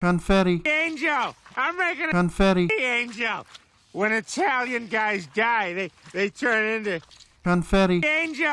Confetti. Angel! I'm making a Confetti. angel! When Italian guys die, they, they turn into Confetti. angel!